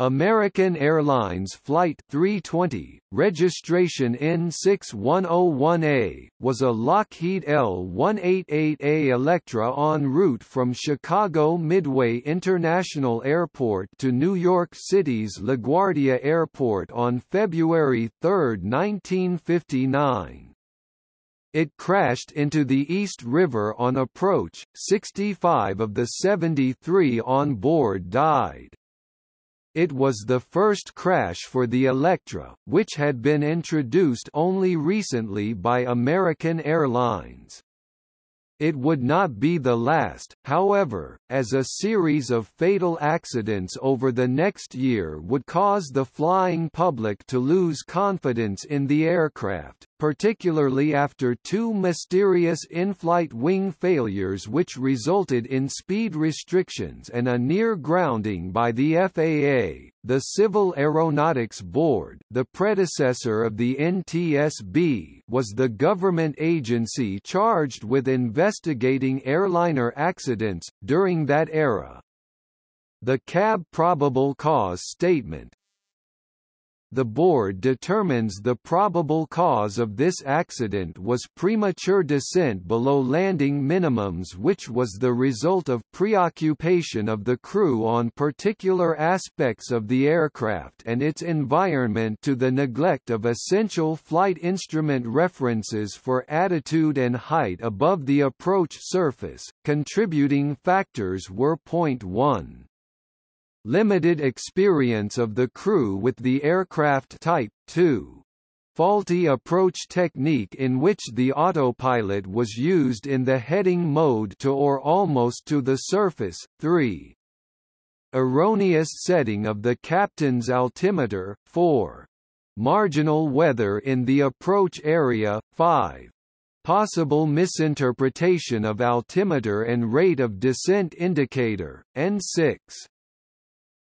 American Airlines Flight 320, registration N6101A, was a Lockheed L-188A Electra en route from Chicago Midway International Airport to New York City's LaGuardia Airport on February 3, 1959. It crashed into the East River on approach, 65 of the 73 on board died. It was the first crash for the Electra, which had been introduced only recently by American Airlines. It would not be the last, however, as a series of fatal accidents over the next year would cause the flying public to lose confidence in the aircraft, particularly after two mysterious in-flight wing failures which resulted in speed restrictions and a near grounding by the FAA. The Civil Aeronautics Board, the predecessor of the NTSB, was the government agency charged with investigating airliner accidents during that era. The CAB probable cause statement, the board determines the probable cause of this accident was premature descent below landing minimums which was the result of preoccupation of the crew on particular aspects of the aircraft and its environment to the neglect of essential flight instrument references for attitude and height above the approach surface. Contributing factors were point 1 limited experience of the crew with the aircraft Type 2. Faulty approach technique in which the autopilot was used in the heading mode to or almost to the surface, 3. Erroneous setting of the captain's altimeter, 4. Marginal weather in the approach area, 5. Possible misinterpretation of altimeter and rate of descent indicator, N6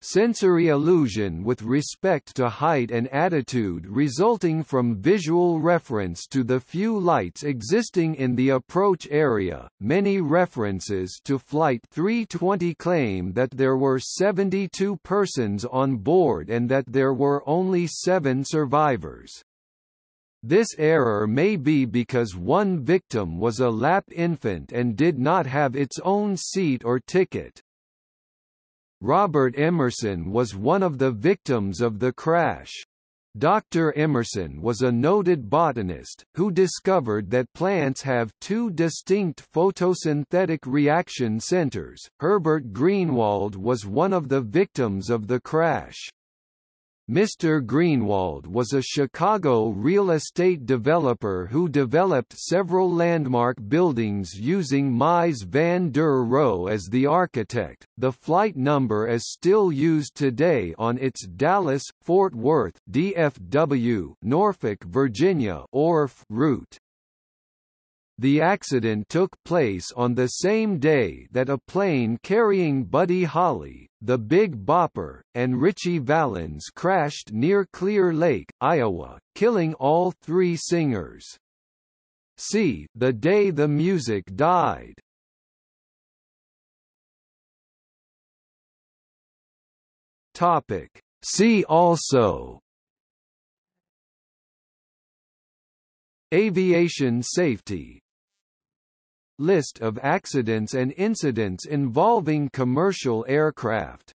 sensory illusion with respect to height and attitude resulting from visual reference to the few lights existing in the approach area. Many references to Flight 320 claim that there were 72 persons on board and that there were only seven survivors. This error may be because one victim was a lap infant and did not have its own seat or ticket. Robert Emerson was one of the victims of the crash. Dr. Emerson was a noted botanist, who discovered that plants have two distinct photosynthetic reaction centers. Herbert Greenwald was one of the victims of the crash. Mr. Greenwald was a Chicago real estate developer who developed several landmark buildings using Mies van der Rohe as the architect. The flight number is still used today on its Dallas Fort Worth DFW Norfolk, Virginia ORF route. The accident took place on the same day that a plane carrying Buddy Holly, the Big Bopper, and Ritchie Valens crashed near Clear Lake, Iowa, killing all three singers. See, The Day the Music Died. Topic. See also Aviation safety List of accidents and incidents involving commercial aircraft